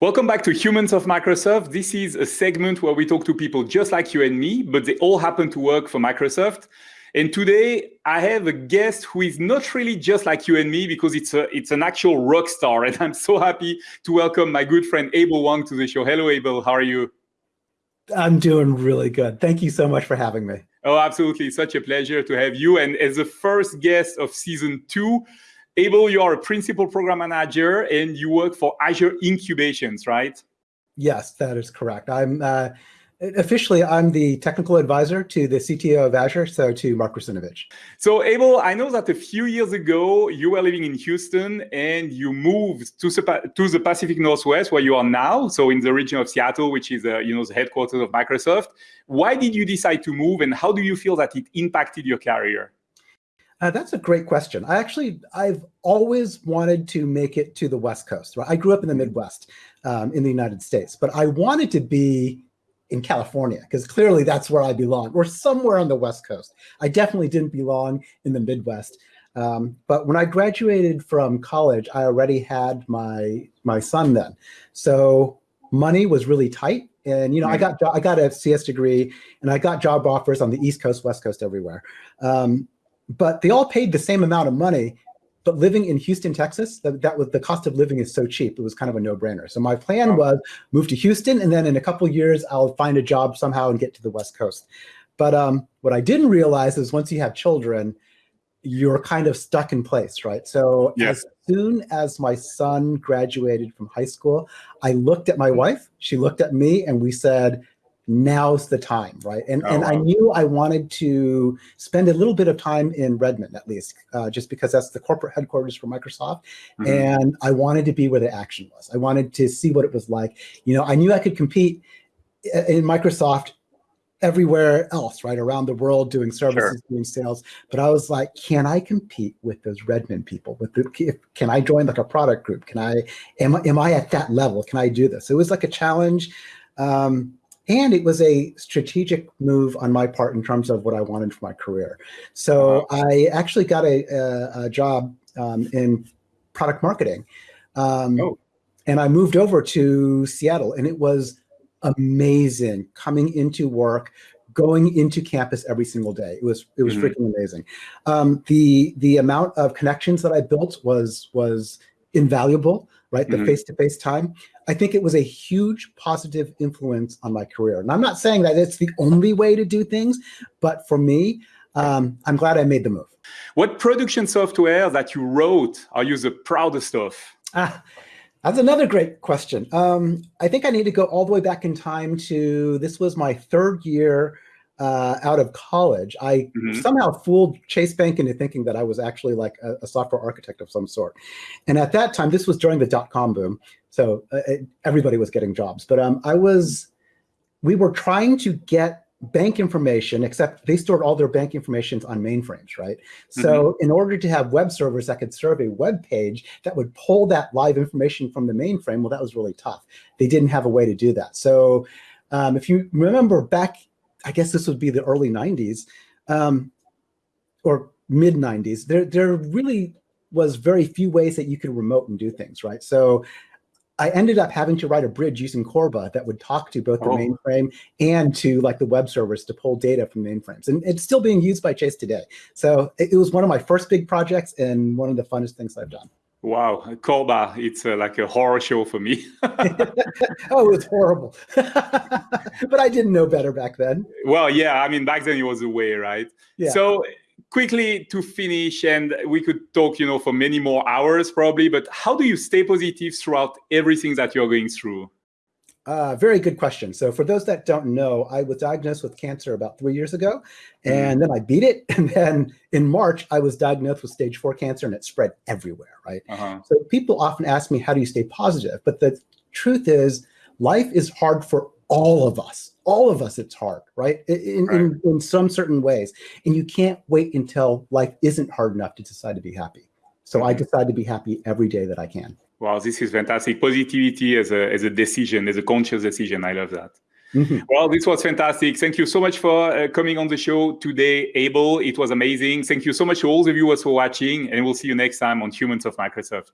Welcome back to Humans of Microsoft. This is a segment where we talk to people just like you and me, but they all happen to work for Microsoft. And today I have a guest who is not really just like you and me because it's a it's an actual rock star. And I'm so happy to welcome my good friend Abel Wang to the show. Hello, Abel. How are you? I'm doing really good. Thank you so much for having me. Oh, absolutely. Such a pleasure to have you. And as the first guest of season two, Abel, you are a principal program manager and you work for Azure Incubations, right? Yes, that is correct. I'm uh, officially I'm the technical advisor to the CTO of Azure, so to Mark Russinovich. So Abel, I know that a few years ago you were living in Houston and you moved to, to the Pacific Northwest where you are now, so in the region of Seattle, which is uh, you know the headquarters of Microsoft. Why did you decide to move, and how do you feel that it impacted your career? Uh, that's a great question. I actually, I've always wanted to make it to the West Coast. Right? I grew up in the Midwest um, in the United States, but I wanted to be in California because clearly that's where I belong, or somewhere on the West Coast. I definitely didn't belong in the Midwest. Um, but when I graduated from college, I already had my my son then, so money was really tight. And you know, I got I got a CS degree, and I got job offers on the East Coast, West Coast, everywhere. Um, but they all paid the same amount of money. But living in Houston, Texas, that, that was the cost of living is so cheap. It was kind of a no-brainer. So my plan was move to Houston, and then in a couple years, I'll find a job somehow and get to the West Coast. But um, what I didn't realize is once you have children, you're kind of stuck in place, right? So as soon as my son graduated from high school, I looked at my wife, she looked at me, and we said, now's the time, right? And oh, and wow. I knew I wanted to spend a little bit of time in Redmond at least, uh, just because that's the corporate headquarters for Microsoft, mm -hmm. and I wanted to be where the action was. I wanted to see what it was like. You know, I knew I could compete in Microsoft everywhere else, right, around the world, doing services, sure. doing sales. But I was like, can I compete with those Redmond people? With the, can I join like a product group? Can I, am, am I at that level? Can I do this? It was like a challenge. Um, and it was a strategic move on my part in terms of what I wanted for my career. So. I actually got a, a, a job um, in product marketing. Um, oh. And I moved over to Seattle and it was amazing coming into work, going into campus every single day. It was it was mm -hmm. freaking amazing. Um, the the amount of connections that I built was was invaluable, right? The mm-hmm. face-to-face mm -face time. I think it was a huge positive influence on my career. And I'm not saying that it's the only way to do things, but for me, um, I'm glad I made the move. What production software that you wrote are you the proudest of? Ah, that's another great question. Um, I think I need to go all the way back in time to, this was my third year uh, out of college, I mm -hmm. somehow fooled Chase Bank into thinking that I was actually like a, a, software architect of some sort. And at that time, this was during the dot-com boom, so uh, it, everybody was getting jobs. But um, I was, we were trying to get bank information, except they stored all their bank information on mainframes, right? So mm -hmm. in order to have web servers that could serve a web page that would pull that live information from the mainframe, well, that was really tough. They didn't have a way to do that. So um, if you remember back I guess this would be the early 90s um, or mid 90s, there, there really was very few ways that you could remote and do things, right? So I ended up having to write a bridge using Corba that would talk to both the oh. mainframe and to like the web servers to pull data from mainframes. And it's still being used by Chase today. So it, it was one of my first big projects and one of the funnest things I've done. Wow, Corba, it's uh, like a horror show for me. oh, it's horrible. but I didn't know better back then. Well, yeah, I mean, back then it was the way, right? Yeah. So quickly to finish, and we could talk, you know, for many more hours probably, but how do you stay positive throughout everything that you're going through? Uh, very good question. So for those that don't know, I was diagnosed with cancer about three years ago, and then I beat it. And then in March, I was diagnosed with stage four cancer and it spread everywhere, right? Uh -huh. So people often ask me, how do you stay positive? But the truth is life is hard for all of us. All of us, it's hard, right? In, right. in, in some certain ways. And you can't wait until life isn't hard enough to decide to be happy. So. I decide to be happy every day that I can. Wow, this is fantastic. Positivity as a, as a decision, as a conscious decision. I love that. Mm -hmm. Well, this was fantastic. Thank you so much for uh, coming on the show today, Abel. It was amazing. Thank you so much to all the viewers for watching, and we'll see you next time on Humans of Microsoft.